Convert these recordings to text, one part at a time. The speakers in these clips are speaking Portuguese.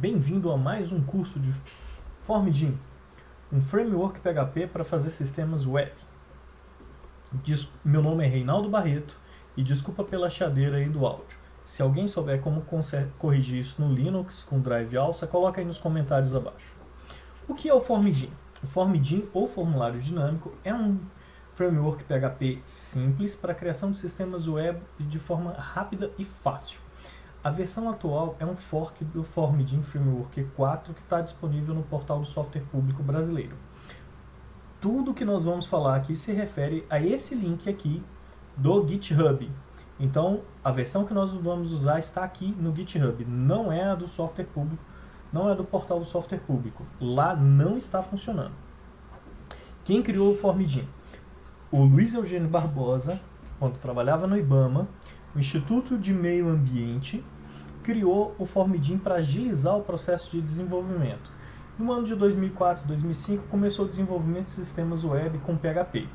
Bem-vindo a mais um curso de FormGIM, um framework PHP para fazer sistemas web. Meu nome é Reinaldo Barreto e desculpa pela chadeira aí do áudio. Se alguém souber como corrigir isso no Linux com Drive Alça, coloca aí nos comentários abaixo. O que é o FormGIM? O FormGIM, ou formulário dinâmico, é um framework PHP simples para a criação de sistemas web de forma rápida e fácil. A versão atual é um fork do FormGIM Framework 4 que está disponível no portal do software público brasileiro. Tudo que nós vamos falar aqui se refere a esse link aqui do GitHub. Então, a versão que nós vamos usar está aqui no GitHub, não é a do software público, não é do portal do software público. Lá não está funcionando. Quem criou o FormGIM? O Luiz Eugênio Barbosa, quando trabalhava no IBAMA, o Instituto de Meio Ambiente criou o FormGIM para agilizar o processo de desenvolvimento. No ano de 2004 2005 começou o desenvolvimento de sistemas web com PHP.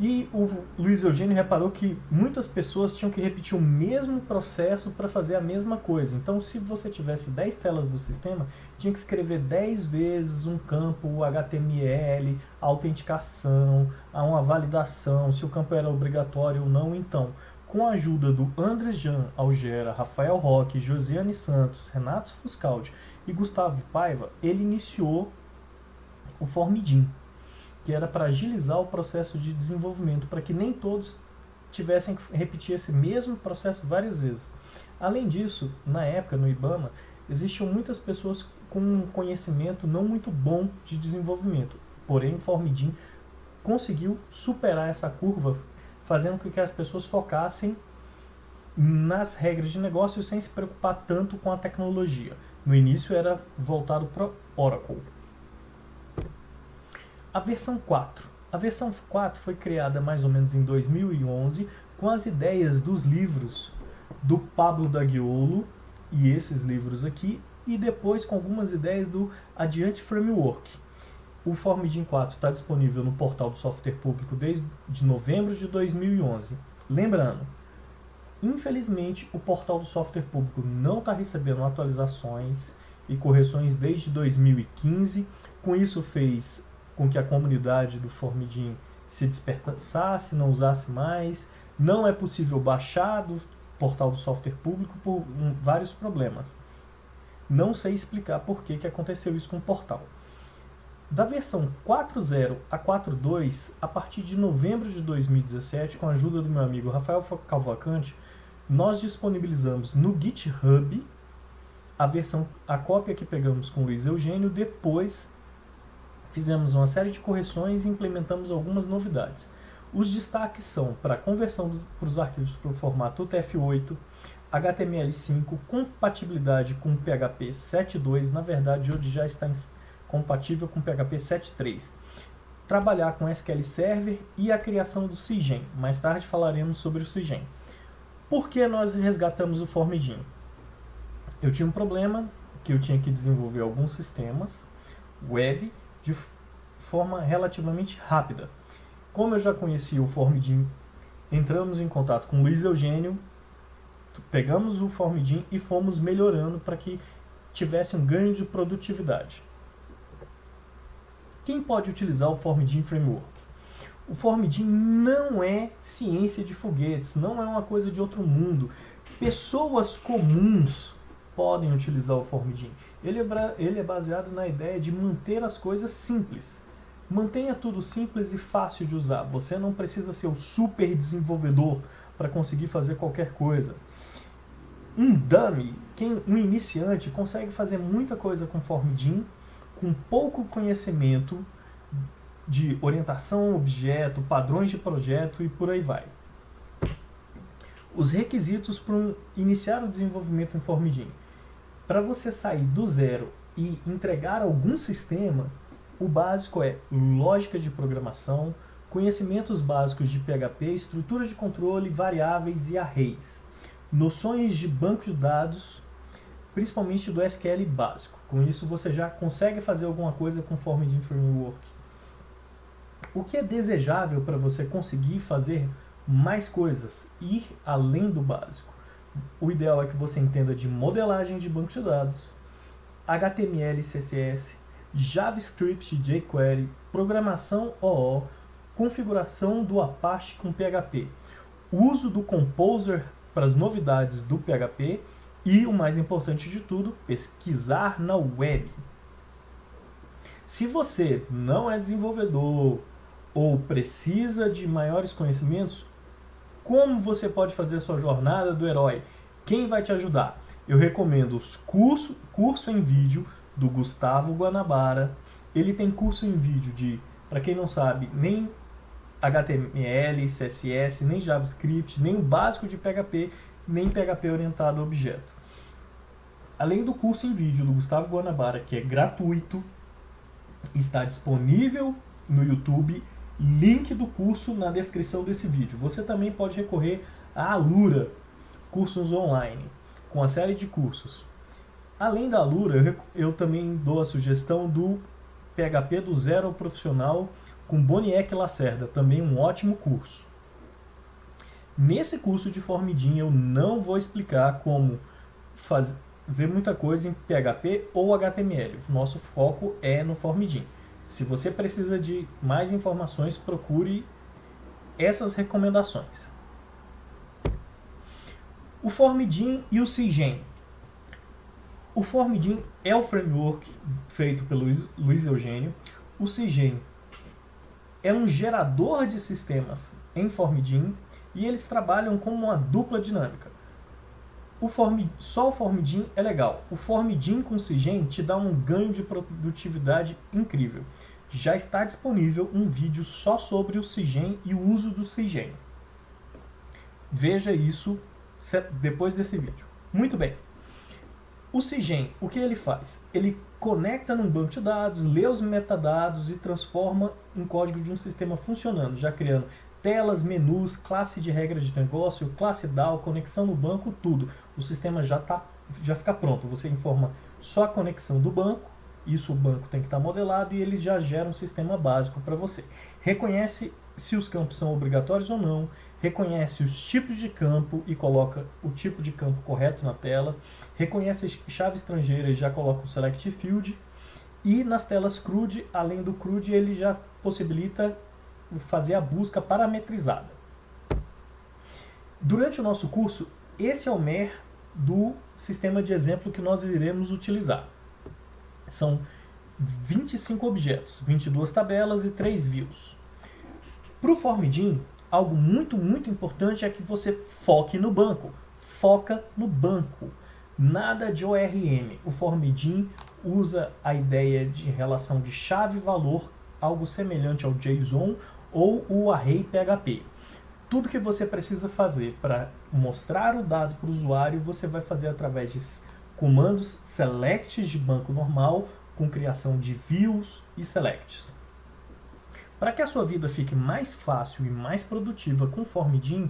E o Luiz Eugênio reparou que muitas pessoas tinham que repetir o mesmo processo para fazer a mesma coisa. Então, se você tivesse 10 telas do sistema, tinha que escrever 10 vezes um campo HTML, autenticação, uma validação, se o campo era obrigatório ou não. Então, com a ajuda do André Jean Algera, Rafael Roque, Josiane Santos, Renato Fuscaldi e Gustavo Paiva, ele iniciou o Formidim que era para agilizar o processo de desenvolvimento, para que nem todos tivessem que repetir esse mesmo processo várias vezes. Além disso, na época, no IBAMA, existiam muitas pessoas com um conhecimento não muito bom de desenvolvimento. Porém, o Formidim conseguiu superar essa curva, fazendo com que as pessoas focassem nas regras de negócio sem se preocupar tanto com a tecnologia. No início era voltado para Oracle. A versão 4. A versão 4 foi criada mais ou menos em 2011 com as ideias dos livros do Pablo Daguiolo e esses livros aqui, e depois com algumas ideias do Adiante Framework. O FormGIM 4 está disponível no portal do software público desde novembro de 2011. Lembrando, infelizmente o portal do software público não está recebendo atualizações e correções desde 2015. Com isso fez com que a comunidade do Formidim se despertasse, não usasse mais. Não é possível baixar do portal do software público por um, vários problemas. Não sei explicar por que, que aconteceu isso com o portal. Da versão 4.0 a 4.2, a partir de novembro de 2017, com a ajuda do meu amigo Rafael Cavalcante, nós disponibilizamos no GitHub a versão, a cópia que pegamos com o Luiz Eugênio, depois fizemos uma série de correções e implementamos algumas novidades. Os destaques são para conversão para os arquivos para o formato UTF-8, HTML5, compatibilidade com PHP 7.2, na verdade hoje já está compatível com PHP 7.3. Trabalhar com SQL Server e a criação do Cigen. Mais tarde falaremos sobre o Cigen. Por que nós resgatamos o Formidin? Eu tinha um problema que eu tinha que desenvolver alguns sistemas web de forma relativamente rápida. Como eu já conhecia o Formidim, entramos em contato com o Luiz Eugênio, pegamos o Formidim e fomos melhorando para que tivesse um ganho de produtividade. Quem pode utilizar o Formidim Framework? O Formidim não é ciência de foguetes, não é uma coisa de outro mundo. Pessoas comuns podem utilizar o Formidim. Ele é, ele é baseado na ideia de manter as coisas simples. Mantenha tudo simples e fácil de usar. Você não precisa ser o super desenvolvedor para conseguir fazer qualquer coisa. Um dummy, quem, um iniciante, consegue fazer muita coisa com Formidim, com pouco conhecimento de orientação, objeto, padrões de projeto e por aí vai. Os requisitos para um, iniciar o desenvolvimento em Formidim. Para você sair do zero e entregar algum sistema, o básico é lógica de programação, conhecimentos básicos de PHP, estrutura de controle, variáveis e arrays, noções de banco de dados, principalmente do SQL básico. Com isso você já consegue fazer alguma coisa conforme de framework. O que é desejável para você conseguir fazer mais coisas, ir além do básico? o ideal é que você entenda de modelagem de banco de dados, HTML CSS, JavaScript jQuery, programação OO, configuração do Apache com PHP, uso do Composer para as novidades do PHP e, o mais importante de tudo, pesquisar na web. Se você não é desenvolvedor ou precisa de maiores conhecimentos, como você pode fazer a sua jornada do herói? Quem vai te ajudar? Eu recomendo os curso, curso em vídeo do Gustavo Guanabara. Ele tem curso em vídeo de, para quem não sabe, nem HTML, CSS, nem JavaScript, nem o básico de PHP, nem PHP orientado a objeto. Além do curso em vídeo do Gustavo Guanabara, que é gratuito, está disponível no YouTube, link do curso na descrição desse vídeo. Você também pode recorrer à Alura, cursos online, com a série de cursos. Além da Alura, eu, também dou a sugestão do PHP do Zero Profissional com Boniek Lacerda, também um ótimo curso. Nesse curso de Formidin eu não vou explicar como fazer muita coisa em PHP ou HTML. Nosso foco é no Formidin. Se você precisa de mais informações, procure essas recomendações. O Formidin e o Cigen. O Formidin é o framework feito pelo Luiz Eugênio. O Cigen é um gerador de sistemas em Formidin e eles trabalham como uma dupla dinâmica. O Form, só o Formidin é legal. O Formidin com Cigen te dá um ganho de produtividade incrível. Já está disponível um vídeo só sobre o Cigen e o uso do Cigen. Veja isso depois desse vídeo. Muito bem. O Cigen, o que ele faz? Ele conecta num banco de dados, lê os metadados e transforma em código de um sistema funcionando, já criando telas, menus, classe de regra de negócio, classe DAO, conexão no banco, tudo. O sistema já, tá, já fica pronto. Você informa só a conexão do banco, isso o banco tem que estar modelado e ele já gera um sistema básico para você. Reconhece se os campos são obrigatórios ou não, reconhece os tipos de campo e coloca o tipo de campo correto na tela, reconhece chave estrangeira e já coloca o select field, e nas telas CRUD, além do CRUD, ele já possibilita fazer a busca parametrizada. Durante o nosso curso, esse é o MER do sistema de exemplo que nós iremos utilizar. São 25 objetos, 22 tabelas e 3 views. Para o Formidin, algo muito, muito importante é que você foque no banco. Foca no banco. Nada de ORM. O Formidin usa a ideia de relação de chave-valor, algo semelhante ao JSON ou o Array PHP. Tudo que você precisa fazer para mostrar o dado para o usuário, você vai fazer através de comandos selects de banco normal, com criação de views e selects. Para que a sua vida fique mais fácil e mais produtiva com Formidin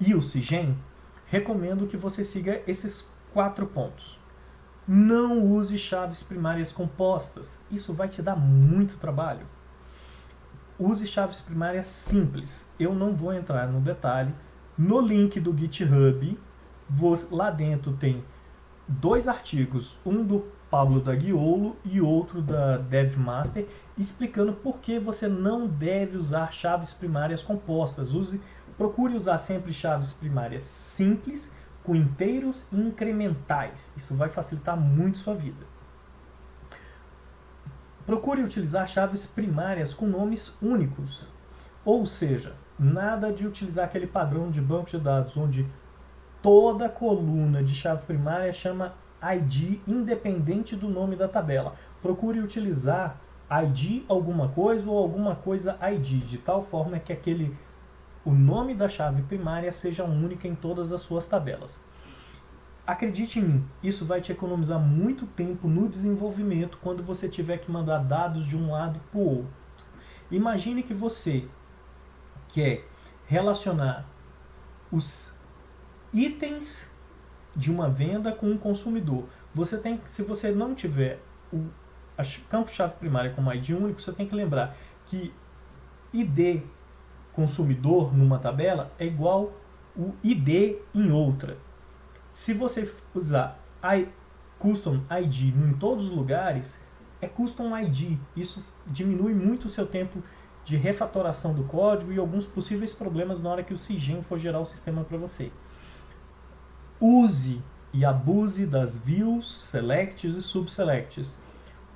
e o Cigen, recomendo que você siga esses quatro pontos. Não use chaves primárias compostas, isso vai te dar muito trabalho. Use chaves primárias simples, eu não vou entrar no detalhe. No link do GitHub, lá dentro tem dois artigos, um do Pablo Daguiolo e outro da DevMaster, explicando por que você não deve usar chaves primárias compostas. Use, procure usar sempre chaves primárias simples, com inteiros e incrementais. Isso vai facilitar muito sua vida. Procure utilizar chaves primárias com nomes únicos. Ou seja, nada de utilizar aquele padrão de banco de dados, onde toda coluna de chave primária chama ID independente do nome da tabela. Procure utilizar ID alguma coisa ou alguma coisa ID, de tal forma que aquele, o nome da chave primária seja única em todas as suas tabelas. Acredite em mim, isso vai te economizar muito tempo no desenvolvimento quando você tiver que mandar dados de um lado para o outro. Imagine que você quer relacionar os itens de uma venda com um consumidor. Você tem, se você não tiver o campo-chave primária como ID único, você tem que lembrar que ID consumidor numa tabela é igual o ID em outra. Se você usar Custom ID em todos os lugares, é Custom ID. Isso diminui muito o seu tempo de refatoração do código e alguns possíveis problemas na hora que o CIGEM for gerar o sistema para você. Use e abuse das views, selects e subselects.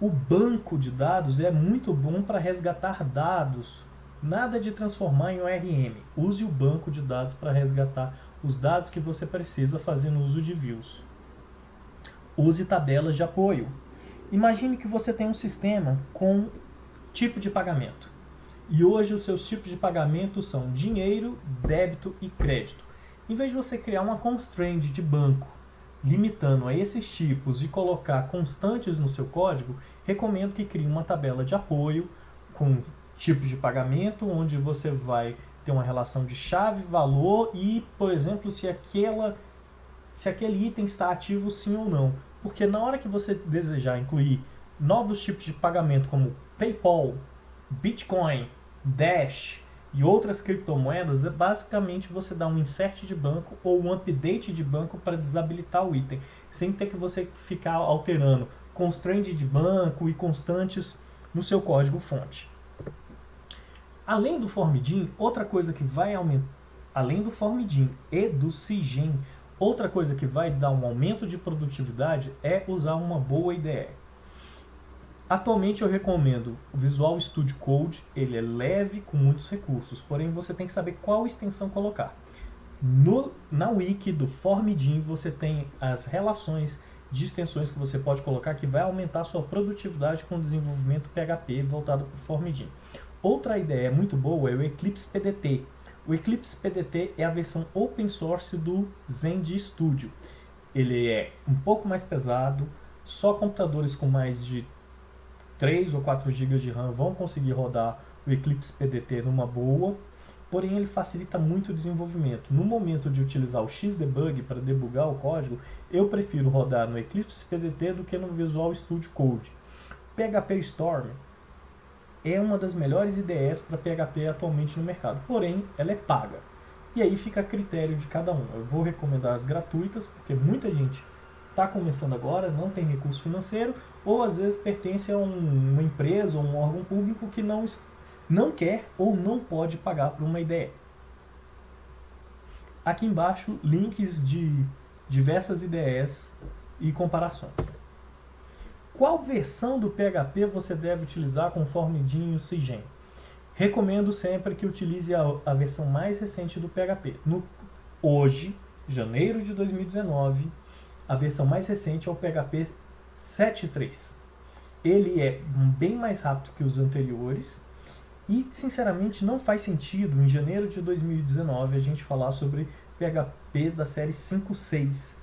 O banco de dados é muito bom para resgatar dados. Nada de transformar em ORM. Use o banco de dados para resgatar os dados que você precisa fazendo uso de views. Use tabelas de apoio. Imagine que você tem um sistema com tipo de pagamento. E hoje os seus tipos de pagamento são dinheiro, débito e crédito. Em vez de você criar uma constraint de banco limitando a esses tipos e colocar constantes no seu código, recomendo que crie uma tabela de apoio com tipos de pagamento, onde você vai ter uma relação de chave, valor e, por exemplo, se, aquela, se aquele item está ativo sim ou não. Porque na hora que você desejar incluir novos tipos de pagamento como PayPal, Bitcoin, Dash e outras criptomoedas, é basicamente você dá um insert de banco ou um update de banco para desabilitar o item, sem ter que você ficar alterando constraint de banco e constantes no seu código fonte. Além do Formidin, outra coisa que vai aumentar, além do Formidin e do Cigen, outra coisa que vai dar um aumento de produtividade é usar uma boa IDE. Atualmente eu recomendo o Visual Studio Code, ele é leve com muitos recursos, porém você tem que saber qual extensão colocar. No, na wiki do Formidin você tem as relações de extensões que você pode colocar que vai aumentar sua produtividade com o desenvolvimento PHP voltado para o Formidin. Outra ideia muito boa é o Eclipse PDT. O Eclipse PDT é a versão open source do Zend Studio. Ele é um pouco mais pesado, só computadores com mais de 3 ou 4 GB de RAM vão conseguir rodar o Eclipse PDT numa boa, porém ele facilita muito o desenvolvimento. No momento de utilizar o Xdebug para debugar o código, eu prefiro rodar no Eclipse PDT do que no Visual Studio Code. PHP Storm é uma das melhores IDEs para PHP atualmente no mercado, porém ela é paga. E aí fica a critério de cada um. Eu vou recomendar as gratuitas, porque muita gente está começando agora, não tem recurso financeiro, ou às vezes pertence a um, uma empresa ou um órgão público que não, não quer ou não pode pagar por uma ideia. Aqui embaixo, links de diversas ideias e comparações. Qual versão do PHP você deve utilizar conforme DIN e CIGEM? Recomendo sempre que utilize a, a versão mais recente do PHP. No, hoje, janeiro de 2019, a versão mais recente é o PHP 7.3. Ele é bem mais rápido que os anteriores e, sinceramente, não faz sentido em janeiro de 2019 a gente falar sobre PHP da série 5.6,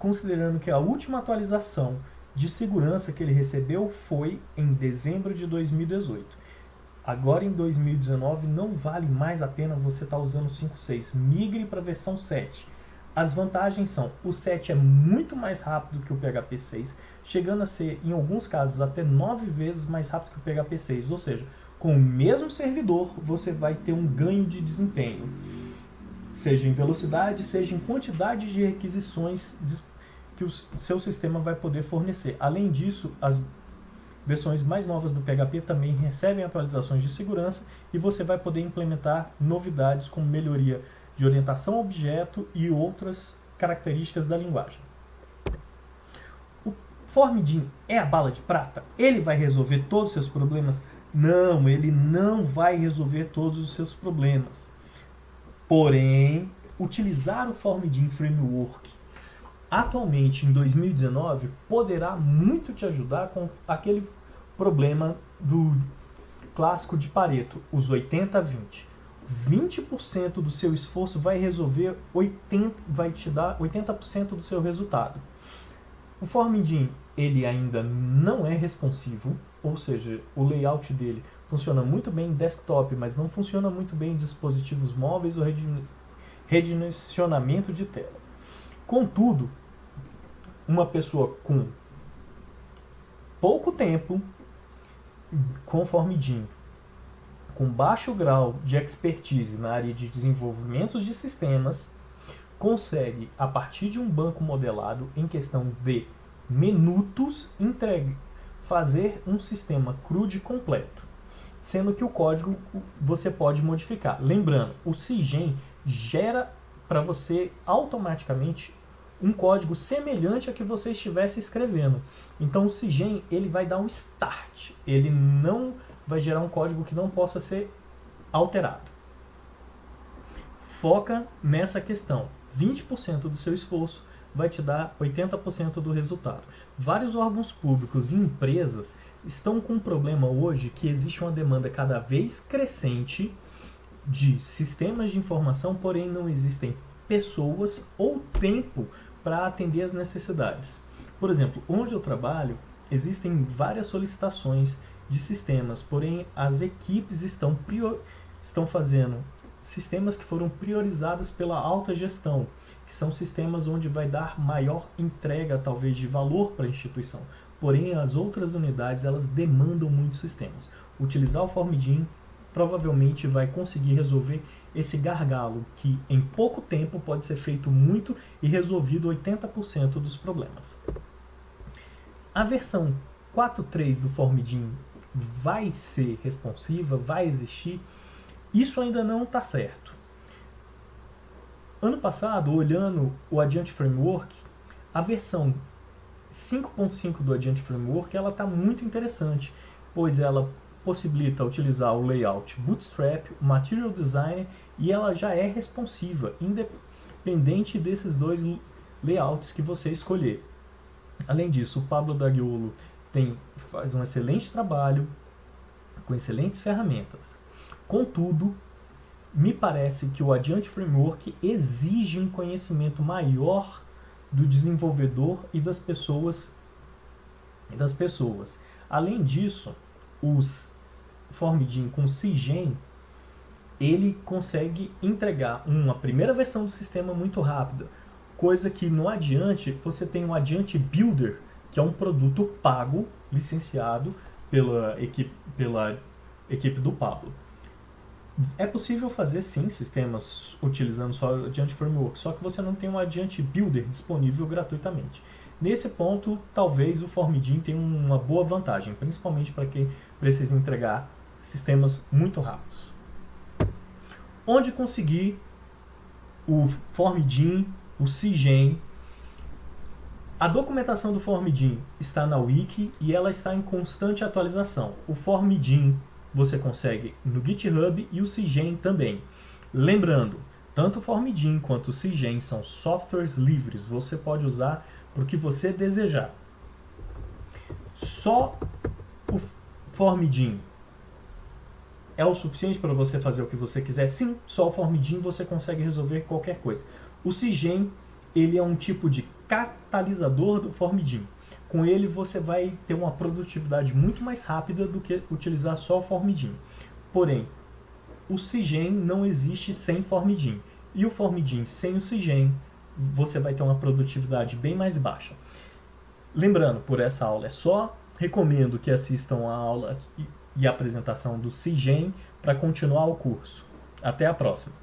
considerando que a última atualização de segurança que ele recebeu foi em dezembro de 2018. Agora em 2019 não vale mais a pena você estar tá usando 5.6. Migre para a versão 7. As vantagens são, o 7 é muito mais rápido que o PHP 6, chegando a ser, em alguns casos, até 9 vezes mais rápido que o PHP 6. Ou seja, com o mesmo servidor, você vai ter um ganho de desempenho. Seja em velocidade, seja em quantidade de requisições que o seu sistema vai poder fornecer. Além disso, as versões mais novas do PHP também recebem atualizações de segurança e você vai poder implementar novidades como melhoria de orientação a objeto e outras características da linguagem. O Formidin é a bala de prata? Ele vai resolver todos os seus problemas? Não, ele não vai resolver todos os seus problemas. Porém, utilizar o Formidin Framework atualmente em 2019 poderá muito te ajudar com aquele problema do clássico de Pareto, os 80-20. 20% do seu esforço vai resolver 80, vai te dar 80% do seu resultado. O Formidin, ele ainda não é responsivo, ou seja, o layout dele funciona muito bem em desktop, mas não funciona muito bem em dispositivos móveis ou redimensionamento de tela. Contudo, uma pessoa com pouco tempo com Formidin com baixo grau de expertise na área de desenvolvimento de sistemas consegue, a partir de um banco modelado em questão de minutos entregue, fazer um sistema CRUD completo, sendo que o código você pode modificar. Lembrando, o CIGEM gera para você automaticamente um código semelhante a que você estivesse escrevendo. Então o CIGEM ele vai dar um start, ele não vai gerar um código que não possa ser alterado. Foca nessa questão. 20% do seu esforço vai te dar 80% do resultado. Vários órgãos públicos e empresas estão com um problema hoje que existe uma demanda cada vez crescente de sistemas de informação, porém não existem pessoas ou tempo para atender as necessidades. Por exemplo, onde eu trabalho, existem várias solicitações de sistemas, porém as equipes estão, prior... estão fazendo sistemas que foram priorizados pela alta gestão, que são sistemas onde vai dar maior entrega, talvez, de valor para a instituição. Porém, as outras unidades, elas demandam muitos sistemas. Utilizar o Formidin provavelmente vai conseguir resolver esse gargalo, que em pouco tempo pode ser feito muito e resolvido 80% dos problemas. A versão 4.3 do Formidin vai ser responsiva, vai existir, isso ainda não está certo. Ano passado, olhando o Adiante Framework, a versão 5.5 do Adiante Framework ela está muito interessante, pois ela possibilita utilizar o layout Bootstrap, o Material Designer e ela já é responsiva, independente desses dois layouts que você escolher. Além disso, o Pablo Dagiolo tem, faz um excelente trabalho com excelentes ferramentas. Contudo, me parece que o Adiante Framework exige um conhecimento maior do desenvolvedor e das pessoas. Das pessoas. Além disso, os Formidin com CIGEM, ele consegue entregar uma primeira versão do sistema muito rápida, coisa que no Adiante você tem um Adiante Builder, que é um produto pago, licenciado pela equipe, pela equipe do Pablo. É possível fazer sim sistemas utilizando só o Adiante Framework, só que você não tem um Adiante Builder disponível gratuitamente. Nesse ponto, talvez o Formidin tenha uma boa vantagem, principalmente para quem precisa entregar sistemas muito rápidos. Onde conseguir o Formidin, o CIGEM. A documentação do Formidin está na Wiki e ela está em constante atualização. O Formidin você consegue no GitHub e o CIGEM também. Lembrando, tanto o Formidin quanto o CIGEM são softwares livres, você pode usar para o que você desejar. Só o Formidin é o suficiente para você fazer o que você quiser? Sim, só o Formidin você consegue resolver qualquer coisa. O CIGEM ele é um tipo de catalisador do Formidin. Com ele você vai ter uma produtividade muito mais rápida do que utilizar só o Formidin. Porém, o CIGEM não existe sem Formidin. E o Formidin sem o CIGEM você vai ter uma produtividade bem mais baixa. Lembrando, por essa aula é só, recomendo que assistam a aula e a apresentação do CIGEM para continuar o curso. Até a próxima!